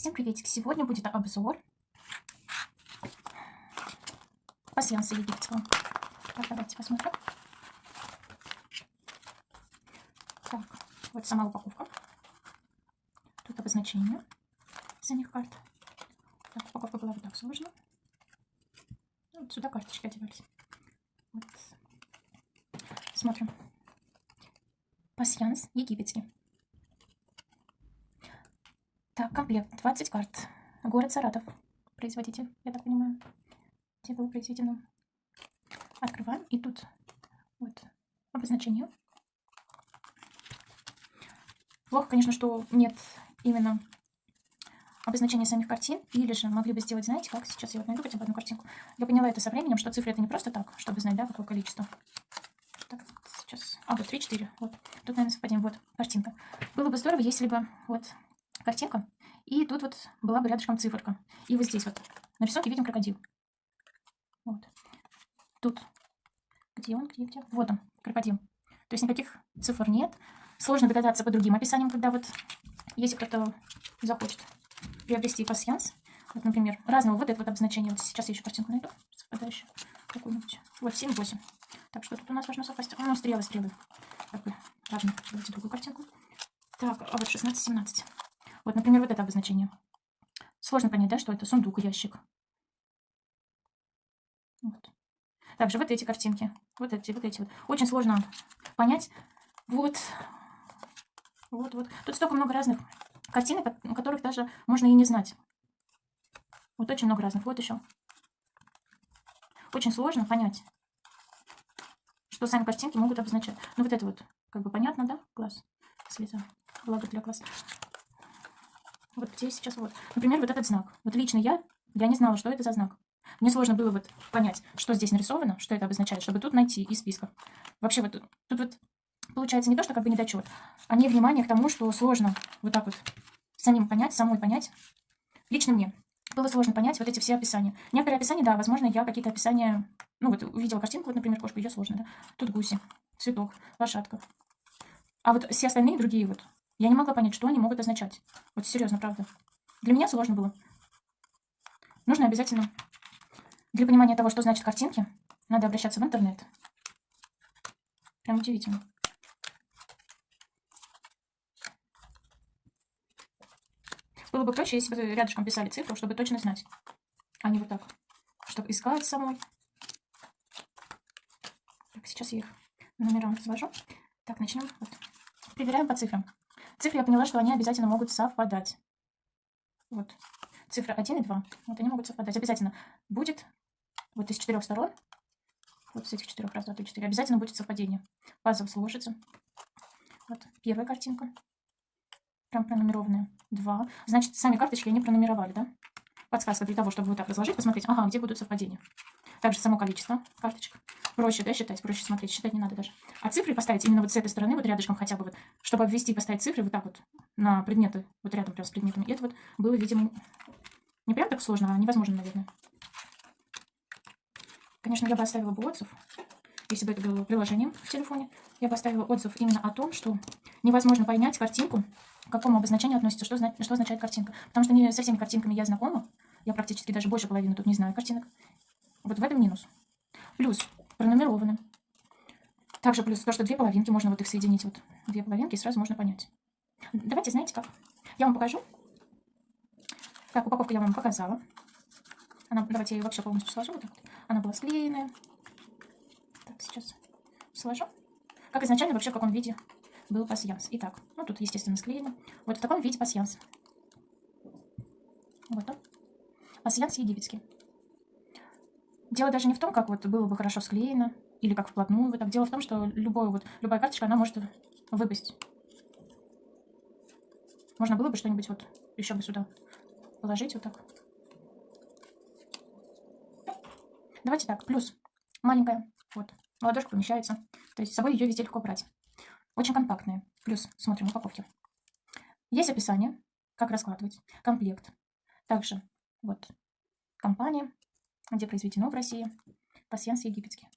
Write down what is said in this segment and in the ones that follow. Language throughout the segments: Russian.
Всем приветик! Сегодня будет обзор пассианса египетского. Так, давайте посмотрим. Так, вот сама упаковка. Тут обозначение самих карт. Так, упаковка была вот так сложена. Ну, вот сюда карточки одевались. Вот. Смотрим. Пассианс египетский. Так, комплект. 20 карт. Город Саратов. Производитель, я так понимаю. Где было произведено. Открываем. И тут вот обозначение. Плохо, конечно, что нет именно обозначения самих картин. Или же могли бы сделать, знаете, как сейчас я вот найду хотя бы одну картинку. Я поняла это со временем, что цифры это не просто так, чтобы знать, да, какое количество. Так, сейчас. А, вот 3-4. Вот. Тут, наверное, совпадение. Вот, картинка. Было бы здорово, если бы вот картинка. И тут вот была бы рядышком циферка. И вот здесь вот на рисунке видим крокодил. Вот. Тут. Где он? Где, где? Вот он, крокодил. То есть никаких цифр нет. Сложно догадаться по другим описаниям, когда вот, если кто-то захочет приобрести пассианс, вот, например, разного вот это вот обозначение. Вот сейчас я еще картинку найду, совпадающую какую-нибудь. Вот 7-8. Так, что тут у нас должно совпасть? Ну, стрелы, стрелы. Как бы, важно. Давайте другую картинку. Так, а вот 16-17. Вот, например, вот это обозначение. Сложно понять, да, что это сундук, ящик. Вот. Также вот эти картинки. Вот эти, вот эти вот. Очень сложно понять. Вот. Вот, вот. Тут столько много разных картинок, которых даже можно и не знать. Вот очень много разных. Вот еще. Очень сложно понять, что сами картинки могут обозначать. Ну вот это вот, как бы понятно, да? Глаз, слеза, благо для глаз. Вот где сейчас вот. Например, вот этот знак. Вот лично я, я не знала, что это за знак. Мне сложно было вот понять, что здесь нарисовано, что это обозначает, чтобы тут найти из списка. Вообще вот тут вот получается не то, что как бы недочет, а не внимание к тому, что сложно вот так вот самим понять, самой понять. Лично мне было сложно понять вот эти все описания. Некоторые описания, да, возможно, я какие-то описания... Ну вот увидела картинку, вот, например, кошку, ее сложно, да. Тут гуси, цветок, лошадка. А вот все остальные другие вот я не могла понять, что они могут означать. Вот серьезно, правда. Для меня сложно было. Нужно обязательно, для понимания того, что значит картинки, надо обращаться в интернет. Прям удивительно. Было бы проще, если бы рядышком писали цифру, чтобы точно знать. А не вот так. Чтобы искать самой. Так, сейчас я их номерам развожу. Так, начнем. Вот. Проверяем по цифрам. Цифры я поняла, что они обязательно могут совпадать. Вот. Цифра 1 и 2. Вот они могут совпадать. Обязательно будет вот из четырех сторон. Вот с этих четырех раз, два, три, четыре. Обязательно будет совпадение. Пазл сложится. Вот первая картинка. Прям пронумерованная. Два. Значит, сами карточки они пронумеровали, да? Подсказка для того, чтобы вот так разложить, посмотреть, ага, где будут совпадения. Также само количество карточек. Проще, да, считать, проще смотреть, считать не надо даже. А цифры поставить именно вот с этой стороны, вот рядышком хотя бы, вот, чтобы обвести и поставить цифры вот так вот на предметы, вот рядом прям с предметами. И это вот было, видимо, не прям так сложно, а невозможно, наверное. Конечно, я бы оставила бы отзыв, если бы это было приложением в телефоне. Я бы оставила отзыв именно о том, что невозможно понять картинку, к какому обозначению относится, что, что означает картинка. Потому что не со всеми картинками я знакома. Я практически даже больше половины тут не знаю картинок. Вот в этом минус. Плюс пронумерованы. Также плюс то, что две половинки, можно вот их соединить. Вот две половинки, и сразу можно понять. Давайте, знаете как? Я вам покажу. Так, упаковку я вам показала. Она, давайте я ее вообще полностью сложу. Вот так. Она была склеенная. Так, сейчас сложу. Как изначально, вообще в каком виде был пасьянс. Итак, ну тут, естественно, склеено. Вот в таком виде пасьянс. Вот он. Пасьянс египетский. Дело даже не в том, как вот было бы хорошо склеено, или как вплотную. Вот так. Дело в том, что любой, вот, любая карточка, она может выпасть. Можно было бы что-нибудь вот еще бы сюда положить вот так. Давайте так, плюс маленькая, вот, ладошка помещается. То есть с собой ее везде легко брать. Очень компактная. Плюс, смотрим упаковки. Есть описание, как раскладывать, комплект. Также вот компания, где произведено в России, пассианс египетский.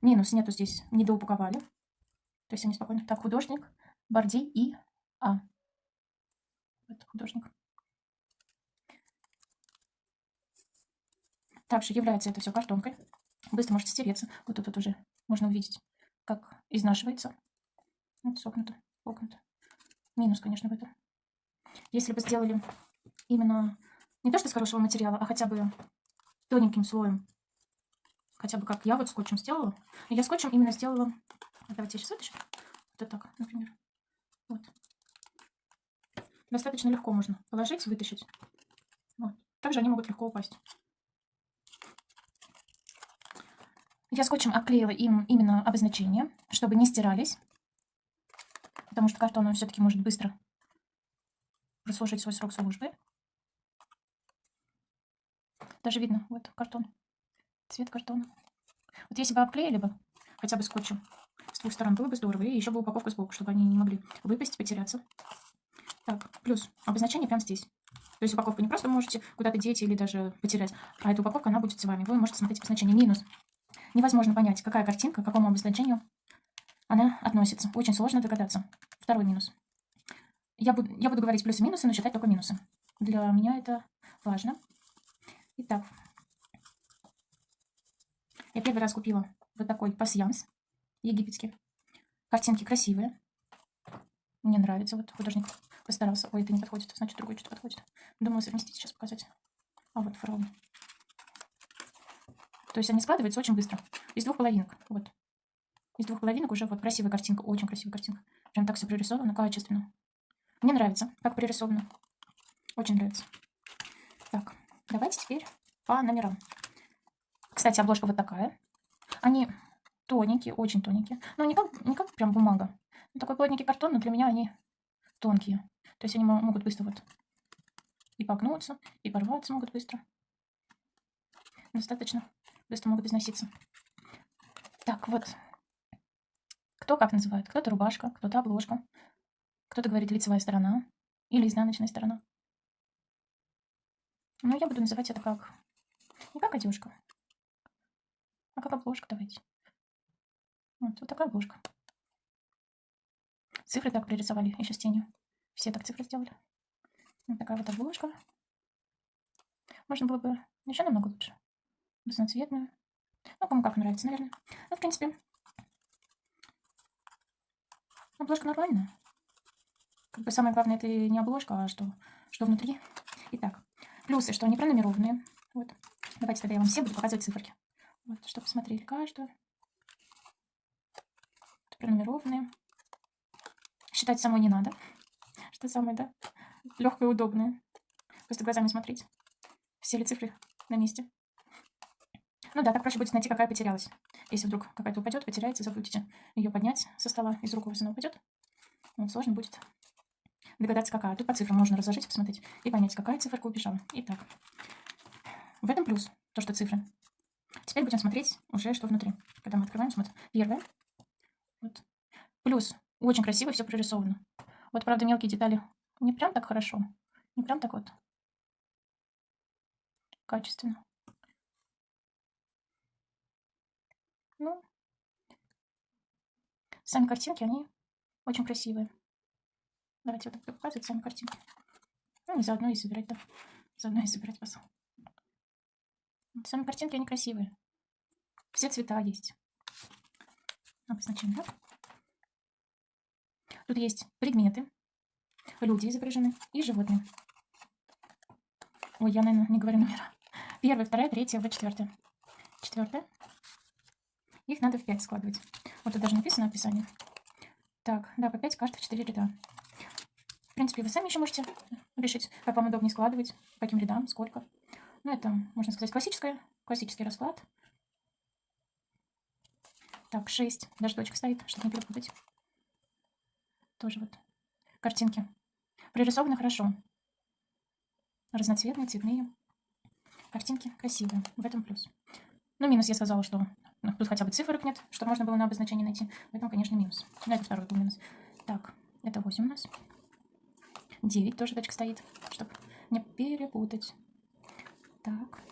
Минус нету здесь, не доупаковали. То есть они спокойно. Так, художник, Борди и А. художник. Также является это все картонкой. Быстро может стереться. Вот тут вот уже можно увидеть, как изнашивается. Вот согнуто, погнуто. Минус, конечно, в этом. Если бы сделали именно не то что с хорошего материала, а хотя бы тоненьким слоем, хотя бы как я вот скотчем сделала. Я скотчем именно сделала, давайте я сейчас вытащу, вот так, например. Вот. Достаточно легко можно положить, вытащить. Вот. Также они могут легко упасть. Я скотчем обклеила им именно обозначения, чтобы не стирались. Потому что картон он все-таки может быстро прослужить свой срок службы. Даже видно, вот картон, цвет картона. Вот если бы обклеили бы хотя бы скотчем с двух сторон, было бы здорово. И еще бы упаковка сбоку, чтобы они не могли выпасть, потеряться. Так, плюс обозначение прямо здесь. То есть упаковку не просто можете куда-то деть или даже потерять, а эта упаковка, она будет с вами. Вы можете смотреть обозначение минус. Невозможно понять, какая картинка, к какому обозначению она относится. Очень сложно догадаться. Второй минус. Я буду, я буду говорить плюсы и минусы, но считать только минусы. Для меня это важно. Итак, я первый раз купила вот такой пасьянс египетский. Картинки красивые. Мне нравится. Вот художник постарался. Ой, это не подходит, значит другой что-то подходит. Думала совместить, сейчас показать. А вот фараон. То есть они складываются очень быстро. Из двух половинок. Вот. Из двух половинок уже вот красивая картинка. Очень красивая картинка. Прям так все прорисовано, качественно. Мне нравится, как прорисовано. Очень нравится. Так, давайте теперь по номерам. Кстати, обложка вот такая. Они тоненькие, очень тоненькие. Но не как, не как прям бумага. Такой плотненький картон, но для меня они тонкие. То есть они могут быстро вот и погнуться, и порваться могут быстро. Достаточно быстро могут износиться. Так, вот. Кто как называет? Кто-то рубашка, кто-то обложка. Кто-то говорит лицевая сторона или изнаночная сторона. Ну, я буду называть это как... Не как одежка, а как обложка, давайте. Вот, вот такая обложка. Цифры так пририсовали еще с тенью. Все так цифры сделали. Вот такая вот обложка. Можно было бы еще намного лучше разноцветную. Ну, кому как нравится, наверное. Ну, в принципе, обложка нормальная. Как бы самое главное, это не обложка, а что, что внутри. Итак, плюсы, что они пронумерованные. Вот. Давайте тогда я вам все буду показывать циферки. Вот, чтобы посмотрели каждую. Пронумерованные. Считать самой не надо. Что самое, да? Легкое и удобное. Просто глазами смотреть. Все ли цифры на месте. Ну да, так проще будет найти, какая потерялась. Если вдруг какая-то упадет, потеряется, забудете ее поднять со стола, из рук у вас она упадет. Вот, сложно будет догадаться, какая. Тут по цифрам можно разложить, посмотреть и понять, какая циферка убежала. Итак, в этом плюс, то, что цифры. Теперь будем смотреть уже, что внутри. Когда мы открываем, смотрим. Первое. Вот. Плюс. Очень красиво все прорисовано. Вот, правда, мелкие детали не прям так хорошо. Не прям так вот. Качественно. Ну, сами картинки, они очень красивые. Давайте вот так показывать сами картинки. Ну, и заодно и собирать, да. Заодно и собирать вас. Сами картинки, они красивые. Все цвета есть. Обозначим, да? Тут есть предметы, люди изображены и животные. Ой, я, наверное, не говорю номера. Первая, вторая, третья, вот четвертая. Четвертая. Их надо в 5 складывать. Вот тут даже написано описание. Так, да, по 5 карт в 4 ряда. Принципе, вы сами еще можете решить, как вам удобнее складывать, по каким рядам, сколько. Ну, это, можно сказать, классическая, классический расклад. Так, 6. Даже точка стоит, чтобы не перепутать. Тоже вот картинки. Пририсованы хорошо. Разноцветные, цветные. Картинки красивые. В этом плюс. Ну, минус я сказала, что ну, тут хотя бы цифрок нет, что можно было на обозначение найти. В этом, конечно, минус. Но это второй был минус. Так, это 8 у нас. 9 тоже точка стоит, чтобы не перепутать. Так,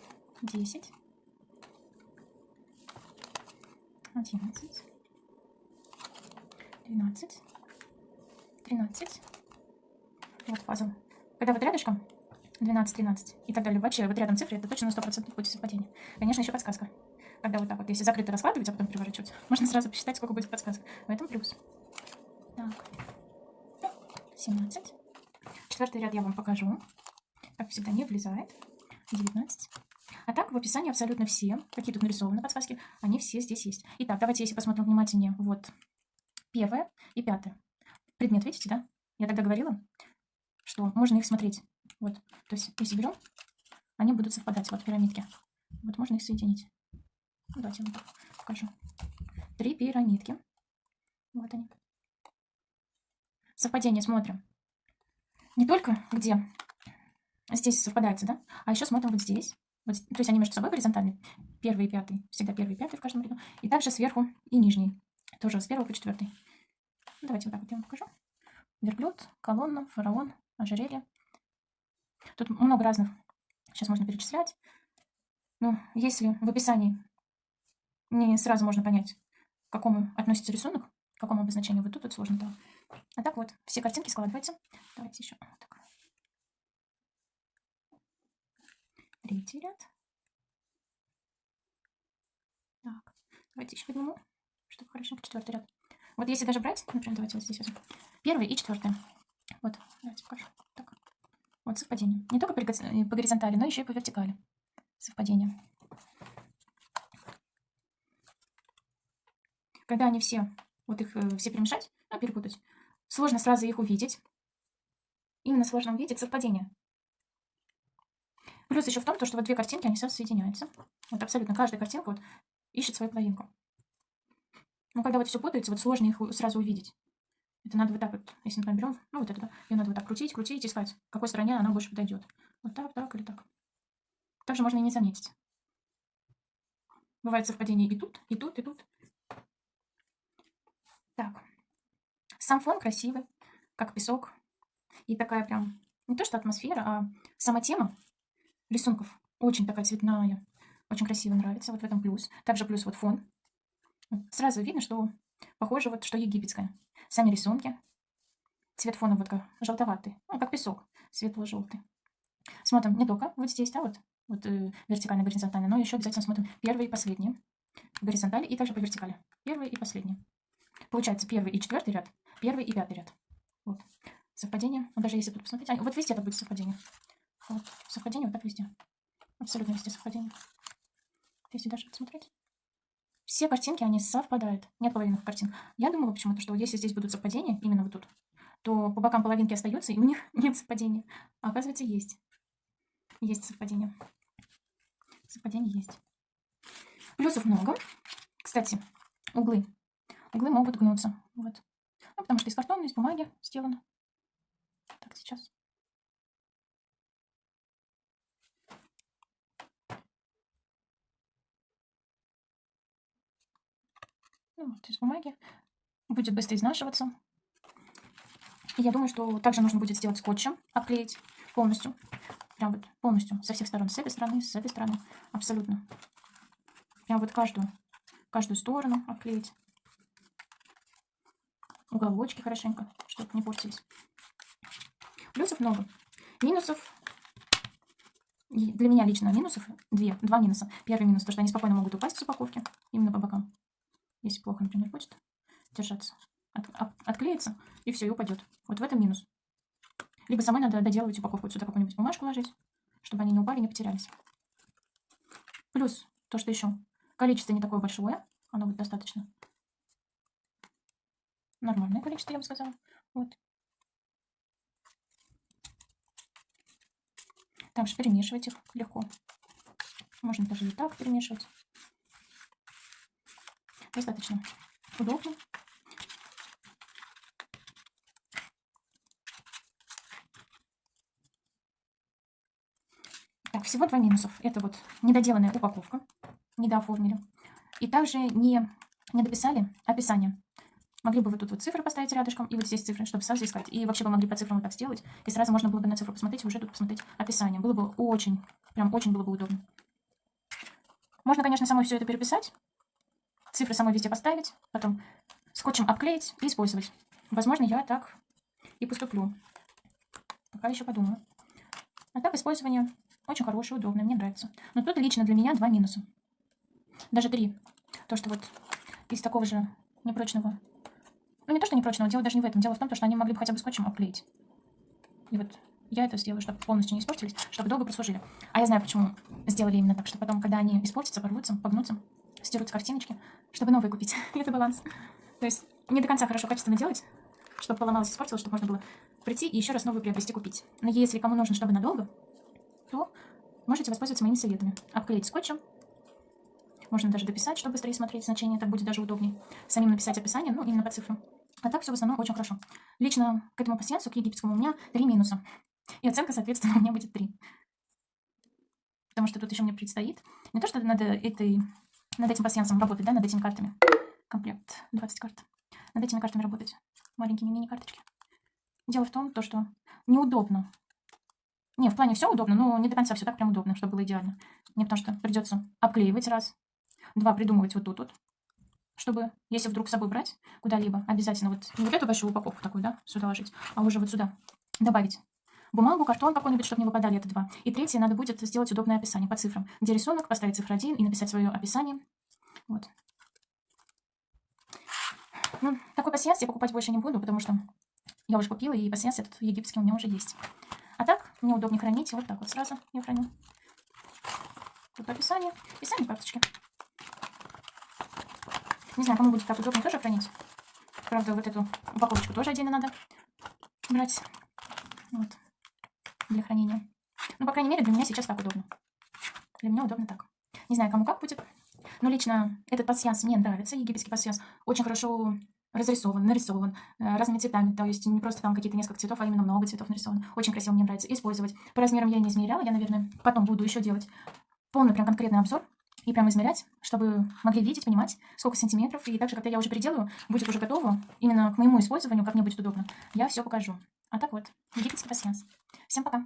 10. 11. 12. 13. Вот пазл Когда вот рядышком 12, 13 и так далее, вообще вот рядом цифры, это точно на 100% будет совпадение. Конечно, еще подсказка. Когда вот так вот, если закрыто раскладывать, а потом переворачивать, можно сразу посчитать, сколько будет подсказок. В этом плюс. Так. 17. Четвертый ряд я вам покажу. Как всегда, не влезает. 19. А так, в описании абсолютно все, какие тут нарисованы подсказки, они все здесь есть. Итак, давайте, если посмотрим внимательнее, вот первое и пятое. Предмет, видите, да? Я тогда говорила, что можно их смотреть. Вот, то есть, если берем, они будут совпадать, вот пирамидки. Вот можно их соединить. Давайте я покажу. Три пирамидки. Вот они. Совпадение смотрим. Не только где здесь совпадается, да, а еще смотрим вот здесь. Вот, то есть они между собой горизонтальны. Первый и пятый. Всегда первый и пятый в каждом ряду. И также сверху и нижний. Тоже с первого по четвертый. Давайте вот так вот я вам покажу. Верблюд, колонна, фараон, ожерелье. Тут много разных. Сейчас можно перечислять. Но если в описании не сразу можно понять, к какому относится рисунок, к какому обозначению вот тут, вот сложно было. А так вот, все картинки складываются. Давайте еще так. Третий ряд. Так, давайте еще подниму, чтобы хорошенько четвертый ряд. Вот если даже брать, например, давайте вот здесь возьмем. Первый и четвертый. Вот, давайте покажу. Так. Вот совпадение. Не только по горизонтали, но еще и по вертикали. Совпадение. Когда они все, вот их э, все перемешать, ну, перепутать, сложно сразу их увидеть. Именно сложно увидеть совпадение. Плюс еще в том, что вот две картинки, они сразу соединяются. Вот абсолютно каждая картинка вот ищет свою половинку. Но когда вот все путается, вот сложно их сразу увидеть. Это надо вот так вот, если, например, берем, ну вот это, да, ее надо вот так крутить, крутить, искать, к какой стороне она больше подойдет. Вот так, так или так. Также можно и не заметить. Бывает совпадение и тут, и тут, и тут. Так. Сам фон красивый, как песок. И такая прям, не то что атмосфера, а сама тема рисунков очень такая цветная. Очень красиво нравится. Вот в этом плюс. Также плюс вот фон. Сразу видно, что похоже вот, что египетское. Сами рисунки. Цвет фона вот как желтоватый. Ну, как песок. Светло-желтый. Смотрим не только вот здесь, да, вот, вот э, вертикально, горизонтально, но еще обязательно смотрим первый и последний. Горизонтали и также по вертикали. Первый и последний. Получается первый и четвертый ряд, первый и пятый ряд. Вот. Совпадение. Вот даже если тут посмотреть. А, вот везде это будет совпадение. Вот. Совпадение вот так везде. Абсолютно везде совпадение. Если даже посмотреть. Все картинки, они совпадают. Нет половинных картин. Я думала почему-то, что если здесь будут совпадения, именно вот тут, то по бокам половинки остаются, и у них нет совпадения. А оказывается, есть. Есть совпадение. Совпадение есть. Плюсов много. Кстати, углы. Углы могут гнуться. Вот. Ну, потому что из картона, из бумаги сделано. Так, сейчас. Ну, вот из бумаги. Будет быстро изнашиваться. И я думаю, что также нужно будет сделать скотчем, обклеить полностью. Прям вот полностью, со всех сторон. С этой стороны, с этой стороны. Абсолютно. Прям вот каждую, каждую сторону обклеить. Уголочки хорошенько, чтобы не портились. Плюсов много. Минусов для меня лично минусов две, два минуса. Первый минус, то что они спокойно могут упасть с упаковки, именно по бокам. Если плохо, например, будет держаться. От, отклеится, и все, и упадет. Вот в этом минус. Либо самой надо доделывать упаковку, вот сюда какую-нибудь бумажку ложить, чтобы они не упали, не потерялись. Плюс, то, что еще количество не такое большое, оно будет достаточно. Нормальное количество, я бы сказала. Вот. Также перемешивать их легко. Можно даже и так перемешивать. Достаточно удобно. Так, всего два минусов. Это вот недоделанная упаковка. Недооформили. И также не, не дописали описание. Могли бы вы тут вот цифры поставить рядышком, и вот здесь цифры, чтобы сразу искать. И вообще вы могли по цифрам вот так сделать, и сразу можно было бы на цифру посмотреть, и уже тут посмотреть описание. Было бы очень, прям очень было бы удобно. Можно, конечно, самой все это переписать, цифры самой везде поставить, потом скотчем обклеить и использовать. Возможно, я так и поступлю. пока еще подумаю. А так использование очень хорошее, удобное, мне нравится. Но тут лично для меня два минуса. Даже три. То, что вот из такого же непрочного... Ну, не то, что непрочного, дело даже не в этом. Дело в том, что они могли бы хотя бы скотчем обклеить. И вот я это сделаю, чтобы полностью не испортились, чтобы долго прослужили. А я знаю, почему сделали именно так, что потом, когда они испортятся, порвутся, погнутся, стираются картиночки, чтобы новые купить. это баланс. То есть не до конца хорошо качественно делать, чтобы поломалось, испортилось, чтобы можно было прийти и еще раз новую приобрести, купить. Но если кому нужно, чтобы надолго, то можете воспользоваться моими советами. Обклеить скотчем. Можно даже дописать, чтобы быстрее смотреть значение, так будет даже удобнее. Самим написать описание, ну, именно по цифрам. А так все в основном очень хорошо. Лично к этому пассиансу, к египетскому, у меня три минуса. И оценка, соответственно, у меня будет три. Потому что тут еще мне предстоит не то, что над, этой, над этим пассиансом работать, да, над этими картами. Комплект 20 карт. Над этими картами работать. Маленькими мини-карточки. Дело в том, то, что неудобно. Не, в плане все удобно, но не до конца все так прям удобно, чтобы было идеально. Мне потому что придется обклеивать раз. Два, придумывать вот тут вот. Чтобы, если вдруг с собой брать куда-либо, обязательно вот не вот эту большую упаковку такую, да, сюда ложить, а уже вот сюда добавить бумагу, картон какой-нибудь, чтобы не выпадали, это два. И третье, надо будет сделать удобное описание по цифрам, где рисунок, поставить цифру 1 и написать свое описание. Вот. Ну, такой пассианс я покупать больше не буду, потому что я уже купила, и пассианс этот египетский у меня уже есть. А так, мне удобнее хранить, вот так вот сразу я храню. Тут описание, описание карточки. Не знаю, кому будет так удобно тоже хранить. Правда, вот эту упаковочку тоже отдельно надо брать. Вот для хранения. Ну, по крайней мере, для меня сейчас так удобно. Для меня удобно так. Не знаю, кому как будет. Но лично этот пассианс мне нравится. Египетский пассианс очень хорошо разрисован, нарисован э, разными цветами. То есть не просто там какие-то несколько цветов, а именно много цветов нарисовано. Очень красиво, мне нравится использовать. По размерам я не измеряла. Я, наверное, потом буду еще делать полный прям конкретный обзор и прям измерять, чтобы могли видеть, понимать, сколько сантиметров. И также, когда я уже переделаю, будет уже готово именно к моему использованию, как мне будет удобно, я все покажу. А так вот, египетский пассианс. Всем пока!